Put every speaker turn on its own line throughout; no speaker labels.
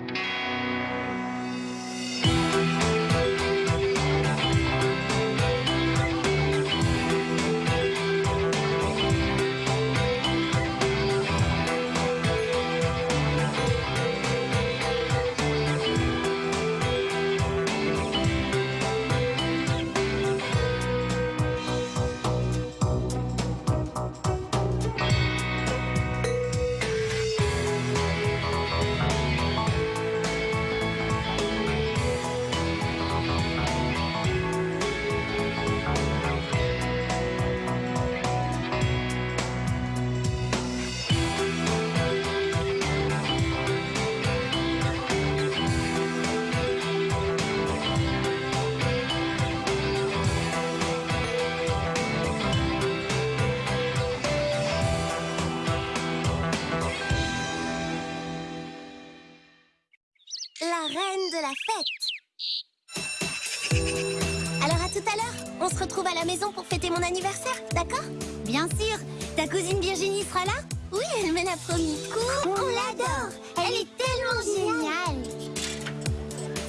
you Alors à tout à l'heure, on se retrouve à la maison pour fêter mon anniversaire, d'accord? Bien sûr. Ta cousine Virginie sera là? Oui, elle mène la promis. Coup, on l'adore. Elle est tellement géniale.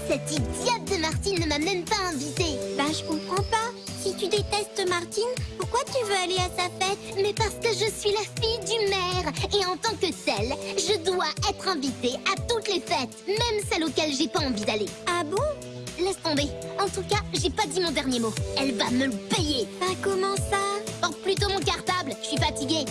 Cette idiote de Martine ne m'a même pas invitée. Bah je comprends pas si tu détestes Martine, pourquoi tu veux aller à sa fête? Mais parce que je suis la fille du maire. Et en tant que telle, je dois être invitée à toutes les fêtes Même celles auxquelles j'ai pas envie d'aller. Ah bon? Laisse tomber. En tout cas, j'ai pas dit mon dernier mot. Elle va me le payer. Bah comment ça? Porte plutôt mon cartable, je suis fatiguée.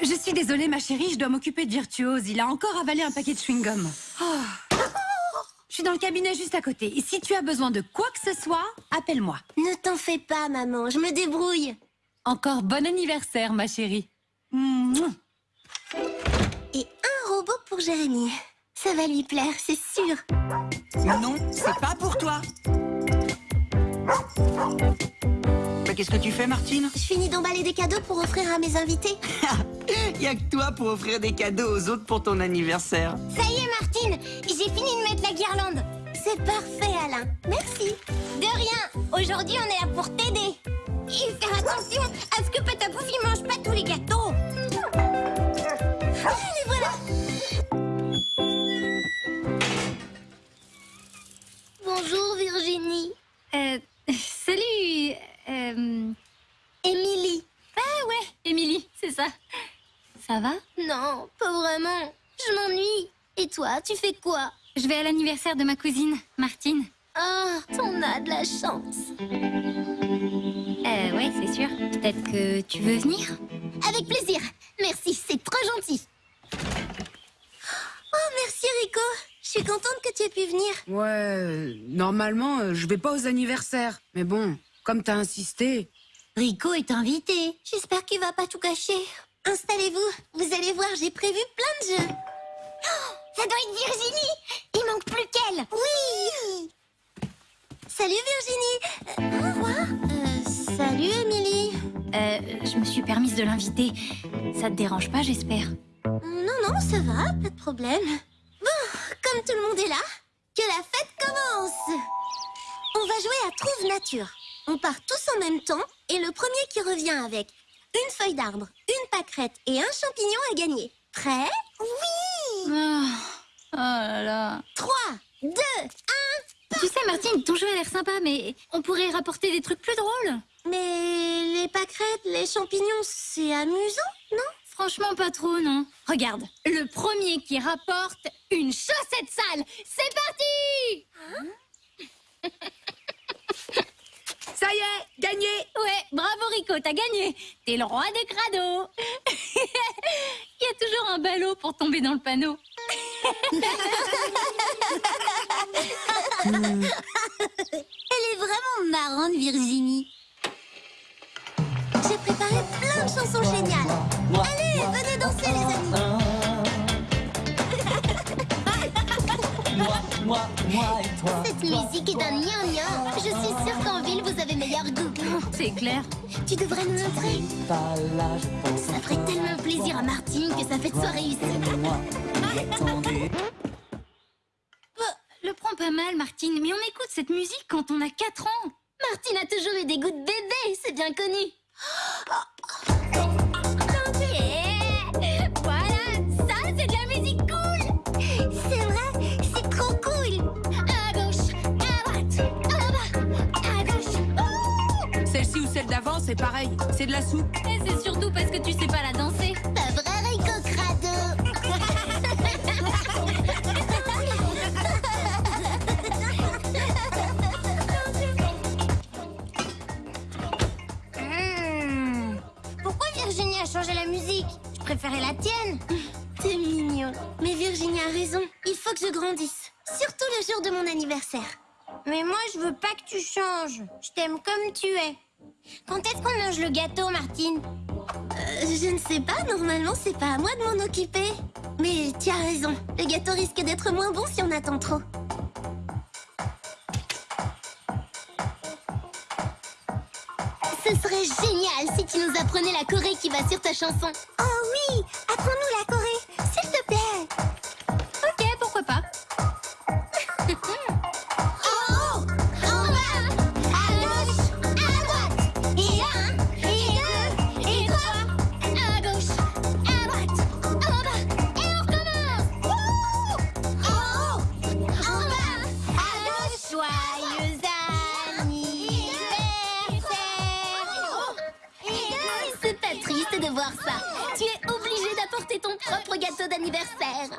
Je suis désolée, ma chérie, je dois m'occuper de Virtuose. Il a encore avalé un paquet de chewing-gum. Oh. Je suis dans le cabinet juste à côté. Et si tu as besoin de quoi que ce soit, appelle-moi.
Ne t'en fais pas, maman, je me débrouille.
Encore bon anniversaire, ma chérie. Mouah.
Et un robot pour Jérémy. Ça va lui plaire, c'est sûr.
Non, c'est pas pour toi. Mais qu'est-ce que tu fais, Martine?
Je finis d'emballer des cadeaux pour offrir à mes invités.
Y a que toi pour offrir des cadeaux aux autres pour ton anniversaire.
Ça y est, Martine, j'ai fini de mettre la guirlande. C'est parfait, Alain. Merci. De rien. Aujourd'hui, on est là pour Non, pas vraiment. Je m'ennuie. Et toi, tu fais quoi?
Je vais à l'anniversaire de ma cousine, Martine.
Ah, t'en as de la chance.
Euh, ouais, c'est sûr. Peut-être que tu veux venir?
Avec plaisir. Merci, c'est trop gentil. Oh, merci Rico. Je suis contente que tu aies pu venir.
Ouais, normalement, euh, je vais pas aux anniversaires. Mais bon, comme t'as insisté...
Rico est invité. J'espère qu'il va pas tout cacher. Installez-vous. Vous allez voir, j'ai prévu plein de jeux. Oh, ça doit être Virginie. Il manque plus qu'elle. Oui. Salut Virginie. Euh, au revoir. Euh, salut Émilie.
Euh, je me suis permise de l'inviter. Ça te dérange pas, j'espère?
Non, non, ça va, pas de problème. Bon, comme tout le monde est là, que la fête commence On va jouer à Trouve Nature. On part tous en même temps et le premier qui revient avec une feuille d'arbre, une pâquerette et un champignon à gagner. Prêt? Oui
Ah, Oh là là.
3, 2, 1...
Tu sais, Martine, ton jeu a l'air sympa, mais on pourrait rapporter des trucs plus drôles.
Mais les pâquerettes, les champignons, c'est amusant, non?
Franchement, pas trop, non. Regarde, le premier qui rapporte une chaussette sale. C'est parti
Ça y est, gagné
Ouais, bravo Rico, t'as gagné. T'es le roi des crados. Il y a toujours un ballot pour tomber dans le panneau.
Elle est vraiment marrante, Virginie. J'ai préparé plein de chansons géniales. Allez, venez danser, les amis.
Moi, moi et toi.
Cette musique est d'un gnangnan. Je suis sûre qu'en ville, vous avez meilleur goût.
C'est clair.
Tu devrais nous montrer.
Pas là, je pense.
Ça ferait tellement plaisir à Martine que sa fête soit réussie.
Moi, attendez.
Le prends pas mal, Martine, mais on écoute cette musique quand on a 4 ans.
Martine a toujours eu des goûts de bébé, c'est bien connu.
C'est pareil. C'est de la soupe.
Et c'est surtout parce que tu sais pas la danser.
Pas vrai, Rico Crado Hmm. Pourquoi Virginie a changé la musique? Je préférais la tienne. T'es mignon. Mais Virginie a raison. Il faut que je grandisse. Surtout le jour de mon anniversaire. Mais moi, je veux pas que tu changes. Je t'aime comme tu es. Quand est-ce qu'on mange le gâteau, Martine Euh, Je ne sais pas. Normalement, c'est pas à moi de m'en occuper. Mais tu as raison. Le gâteau risque d'être moins bon si on attend trop. Ce serait génial si tu nous apprenais la choré qui va sur ta chanson. D'anniversaire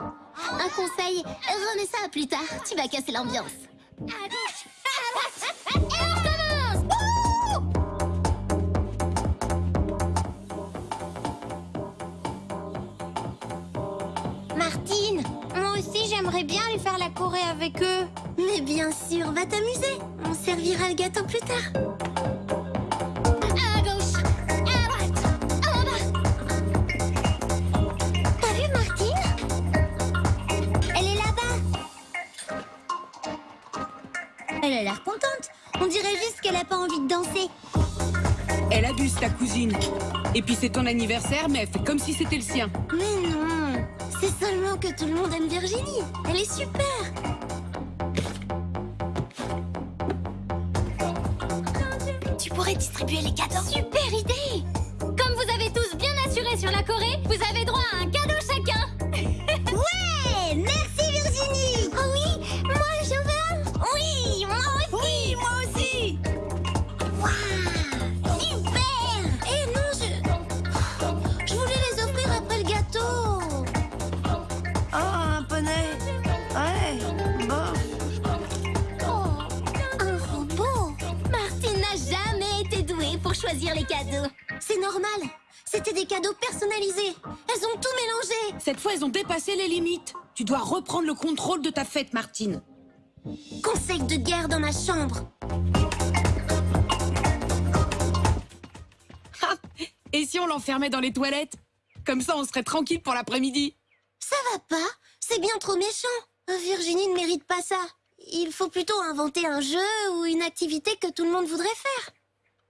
Un conseil, remets ça plus tard, tu vas casser l'ambiance et on recommence Martine, moi aussi j'aimerais bien aller faire la choré avec eux. Mais bien sûr, va t'amuser. On servira le gâteau plus tard. Elle a l'air contente. On dirait juste qu'elle a pas envie de danser.
Elle abuse ta cousine. Et puis c'est ton anniversaire, mais elle fait comme si c'était le sien.
Mais non, c'est seulement que tout le monde aime Virginie. Elle est super. Tu pourrais distribuer les cadeaux.
Super idée Comme vous avez tous bien assuré sur la choré, vous avez droit à un cadeau chacun.
Choisir les cadeaux. C'est normal. C'était des cadeaux personnalisés. Elles ont tout mélangé.
Cette fois, elles ont dépassé les limites. Tu dois reprendre le contrôle de ta fête, Martine.
Conseil de guerre dans ma chambre.
Ha Et si on l'enfermait dans les toilettes? Comme ça, on serait tranquille pour l'après-midi.
Ça va pas C'est bien trop méchant. Virginie ne mérite pas ça. Il faut plutôt inventer un jeu ou une activité que tout le monde voudrait faire.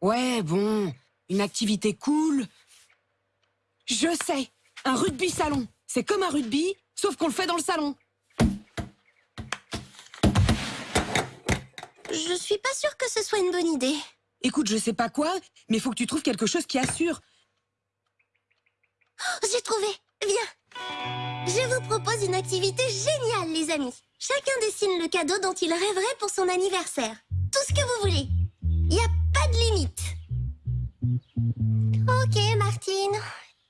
Ouais, bon. Une activité cool. Je sais. Un rugby salon. C'est comme un rugby, sauf qu'on le fait dans le salon.
Je suis pas sûre que ce soit une bonne idée.
Écoute, je sais pas quoi, mais faut que tu trouves quelque chose qui assure.
Oh, J'ai trouvé. Viens. Je vous propose une activité géniale, les amis. Chacun dessine le cadeau dont il rêverait pour son anniversaire. Tout ce que vous voulez. De limite. Ok, Martine.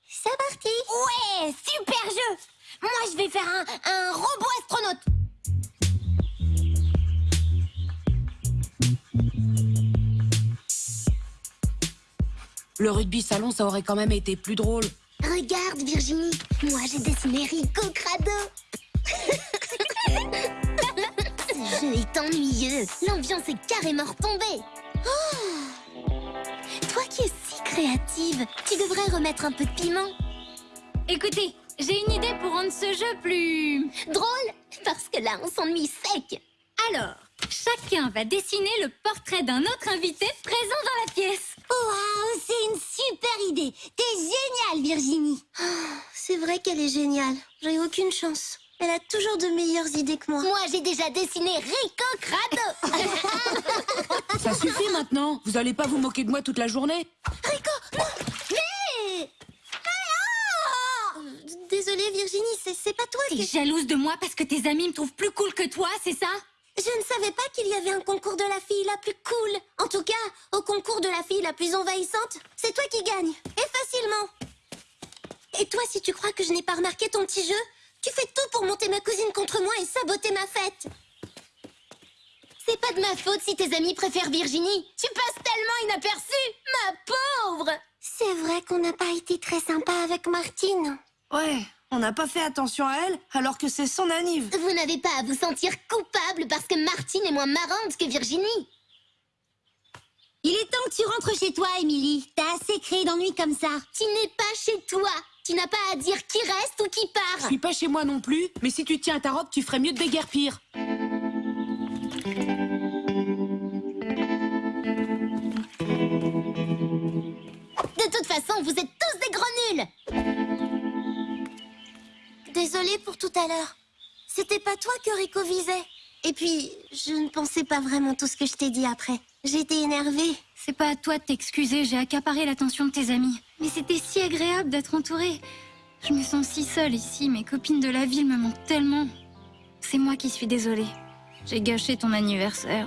C'est parti. Ouais, super jeu. Moi, je vais faire un, un robot astronaute.
Le rugby salon, ça aurait quand même été plus drôle.
Regarde, Virginie. Moi, j'ai dessiné Rico Crado. Ce jeu est ennuyeux. L'ambiance est carrément retombée. Oh créative, tu devrais remettre un peu de piment.
Écoutez, j'ai une idée pour rendre ce jeu plus...
Drôle, parce que là, on s'ennuie sec.
Alors, chacun va dessiner le portrait d'un autre invité présent dans la pièce.
Waouh, c'est une super idée. T'es géniale, Virginie. Ah, c'est vrai qu'elle est géniale. J'ai aucune chance. Elle a toujours de meilleures idées que moi. Moi, j'ai déjà dessiné Rico Crado.
Ça suffit maintenant. Vous allez pas vous moquer de moi toute la journée
Rico, non Mais Ah Désolée, Virginie, c'est c'est pas toi
T'es jalouse de moi parce que tes amis me trouvent plus cool que toi, c'est ça?
Je ne savais pas qu'il y avait un concours de la fille la plus cool. En tout cas, au concours de la fille la plus envahissante, c'est toi qui gagnes. Et facilement. Et toi, si tu crois que je n'ai pas remarqué ton petit jeu, tu fais tout pour monter ma cousine contre moi et saboter ma fête. C'est pas de ma faute si tes amis préfèrent Virginie. Tu passes tellement inaperçue, ma pauvre. C'est vrai qu'on n'a pas été très sympa avec Martine.
Ouais, on n'a pas fait attention à elle alors que c'est son anniv.
Vous n'avez pas à vous sentir coupable parce que Martine est moins marrante que Virginie. Il est temps que tu rentres chez toi, Émilie. T'as assez créé d'ennuis comme ça. Tu n'es pas chez toi. Tu n'as pas à dire qui reste ou qui
Je
part.
suis pas chez moi non plus, mais si tu tiens à ta robe, tu ferais mieux de déguerpir.
Façon, vous êtes tous des gros nuls. Désolée pour tout à l'heure. C'était pas toi que Rico visait. Et puis, je ne pensais pas vraiment tout ce que je t'ai dit après. J'étais énervée.
C'est pas à toi de t'excuser, j'ai accaparé l'attention de tes amis. Mais c'était si agréable d'être entourée. Je me sens si seule ici, mes copines de la ville me manquent tellement. C'est moi qui suis désolée. J'ai gâché ton anniversaire.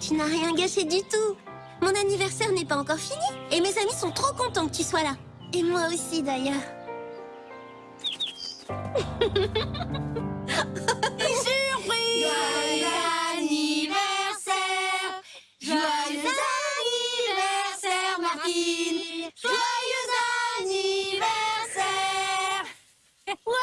Tu n'as rien gâché du tout. Mon anniversaire n'est pas encore fini. Et mes amis sont trop contents que tu sois là. Et moi aussi, d'ailleurs. Surprise Joyeux anniversaire Joyeux anniversaire, Martine Joyeux anniversaire Ouais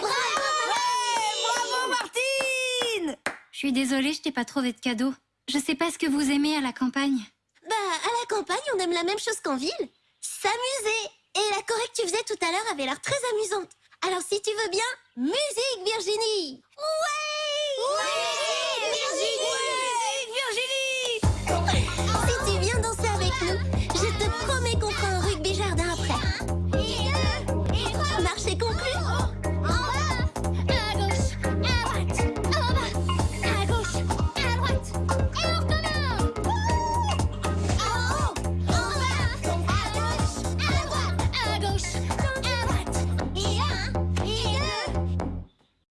Bravo Martine
Je suis désolée, je t'ai pas trouvé de cadeau. Je sais pas ce que vous aimez à la campagne.
Bah, à la campagne, on aime la même chose qu'en ville. S'amuser. Et la choré que tu faisais tout à l'heure avait l'air très amusante. Alors, si tu veux bien, musique, Virginie